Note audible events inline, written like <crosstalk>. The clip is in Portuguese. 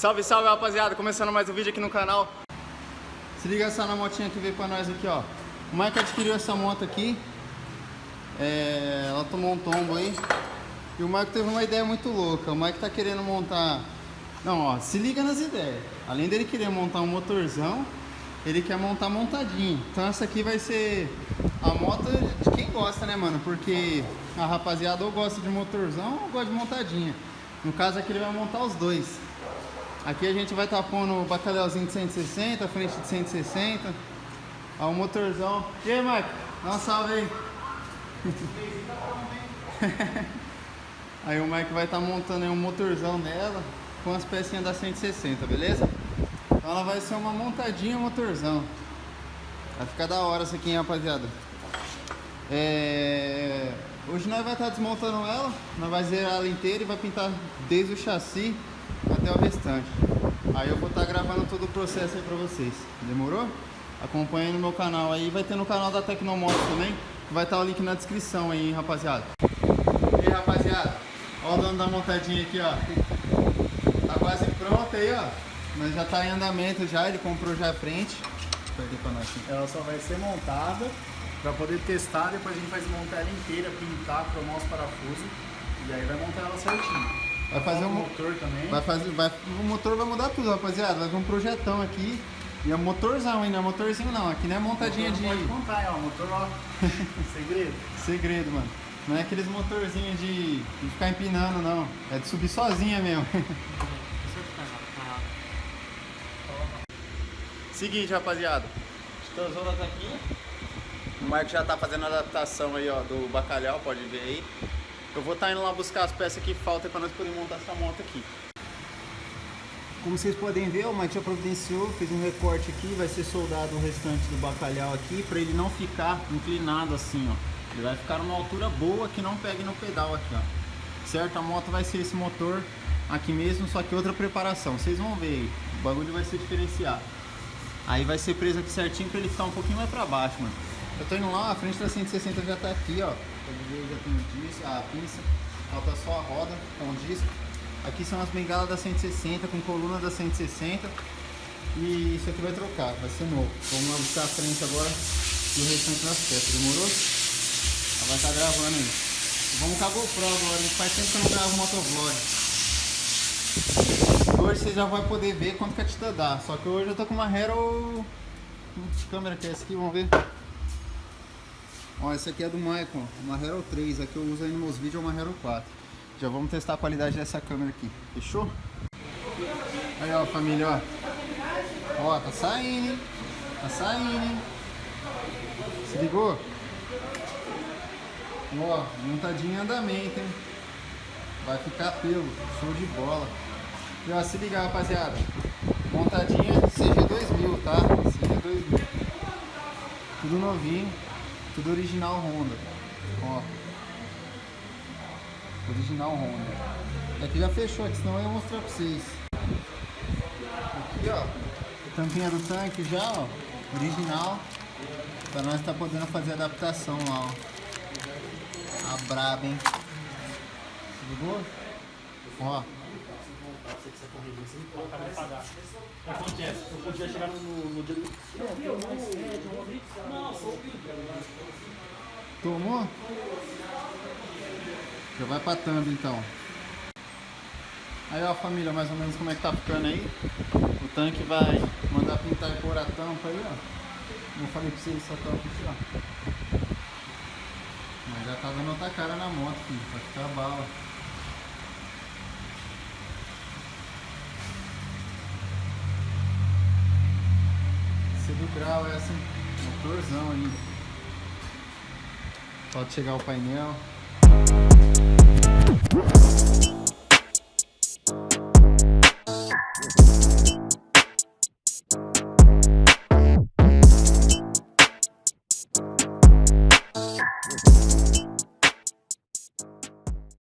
Salve, salve rapaziada, começando mais um vídeo aqui no canal. Se liga só na motinha que veio pra nós aqui, ó. O Mike adquiriu essa moto aqui. É, Ela tomou um tombo aí. E o Mike teve uma ideia muito louca. O Mike tá querendo montar Não, ó, se liga nas ideias. Além dele querer montar um motorzão Ele quer montar montadinho. Então essa aqui vai ser a moto de quem gosta, né, mano? Porque a rapaziada ou gosta de motorzão ou gosta de montadinha. No caso aqui ele vai montar os dois Aqui a gente vai estar tá pondo o bacalhauzinho de 160, frente de 160. Ó, o motorzão. E aí, Marco? Dá um salve aí. <laughs> aí o Mike vai estar tá montando um motorzão dela com as pecinhas da 160, beleza? Então ela vai ser uma montadinha motorzão. Vai ficar da hora essa aqui, hein, rapaziada. É... Hoje nós vai estar tá desmontando ela, nós vai zerar ela inteira e vai pintar desde o chassi o restante. Aí eu vou estar tá gravando todo o processo aí pra vocês. Demorou? Acompanhe no meu canal aí. Vai ter no canal da Tecnomoto também. Vai estar tá o link na descrição aí, hein, rapaziada. E aí, rapaziada. Ó o dono da montadinha aqui, ó. Tá quase pronta aí, ó. Mas já tá em andamento já. Ele comprou já a frente. Ela só vai ser montada para poder testar. Depois a gente vai desmontar ela inteira, pintar, cromar os parafusos. E aí vai montar ela certinho. Vai fazer um motor também. Vai fazer, vai, o motor vai mudar tudo, rapaziada. Vai vir um projetão aqui. E é motorzão ainda, é motorzinho não. Aqui não é montadinha de. Pode contar, ó. Motor, ó. <laughs> Segredo. Segredo, mano. Não é aqueles motorzinhos de, de ficar empinando, não. É de subir sozinha mesmo. <laughs> Seguinte, rapaziada. Tesoura tá aqui. O Marco já tá fazendo a adaptação aí, ó, do bacalhau, pode ver aí. Eu vou estar tá indo lá buscar as peças que faltam para nós podermos montar essa moto aqui. Como vocês podem ver, o já providenciou, fez um recorte aqui, vai ser soldado o restante do bacalhau aqui, para ele não ficar inclinado assim, ó. Ele vai ficar numa altura boa que não pegue no pedal aqui, ó. Certo? A moto vai ser esse motor aqui mesmo, só que outra preparação. Vocês vão ver aí, o bagulho vai ser diferenciado. Aí vai ser preso aqui certinho para ele ficar um pouquinho mais para baixo, mano. Eu tô indo lá, a frente da 160 já tá aqui, ó. Ver, já tem o disco, a pinça. Falta só a roda com o disco. Aqui são as bengalas da 160, com coluna da 160. E isso aqui vai trocar, vai ser novo. Vamos lá buscar a frente agora e o restante das peças, demorou? Ela vai estar tá gravando aí. Vamos com a GoPro agora, faz tempo que eu não gravo motovlog. Hoje você já vai poder ver quanto que a Tita dá. Só que hoje eu tô com uma Hero... Que câmera que é essa aqui? Vamos ver. Ó, essa aqui é do Maicon, uma Hero 3, a que eu uso aí nos meus vídeos é uma Hero 4. Já vamos testar a qualidade dessa câmera aqui, fechou? Aí ó família, ó. Ó, tá saindo, hein? Tá saindo, hein? Se ligou? Ó, montadinho em andamento, hein? Vai ficar pelo, show de bola. E ó, se ligar rapaziada, montadinha CG2000, tá? CG2000. Tudo novinho. Tudo original Honda. Ó. Original Honda. Aqui já fechou, aqui senão eu ia mostrar pra vocês. Aqui, ó. Tampinha do tanque já, ó. Original. Pra nós tá podendo fazer adaptação lá, ó. A braba, hein. Ligou? Ó. Acontece, eu podia chegar no, no, Tomou? Já vai pra thumb então. Aí ó família, mais ou menos como é que tá ficando aí. O tanque vai mandar pintar e pôr a tampa aí, ó. Como eu falei pra vocês, essa tampa aqui, ó. Mas já tá dando outra cara na moto, filho. Vai ficar bala. Do grau é assim, motorzão ainda. Pode chegar o painel.